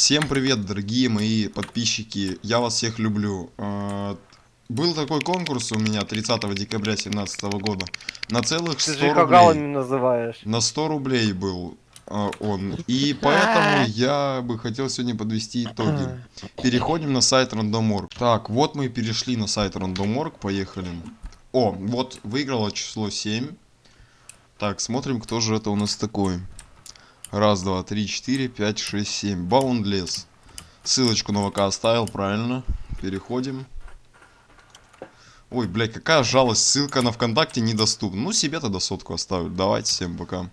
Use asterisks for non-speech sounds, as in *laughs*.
Всем привет, дорогие мои подписчики, я вас всех люблю. А, Был такой конкурс у меня 30 декабря 2017 года на целых Ты 100 же их рублей. называешь. На 100 рублей был а, он. И поэтому *laughs* я бы хотел сегодня подвести итоги. Переходим на сайт Рандоморг. Так, вот мы и перешли на сайт Рандоморг, поехали. О, вот выиграло число 7. Так, смотрим, кто же это у нас такой. Раз, два, три, четыре, пять, шесть, семь. Баундлес. Ссылочку на ВК оставил, правильно. Переходим. Ой, блядь, какая жалость. Ссылка на ВКонтакте недоступна. Ну, себе тогда сотку оставлю. Давайте, всем пока.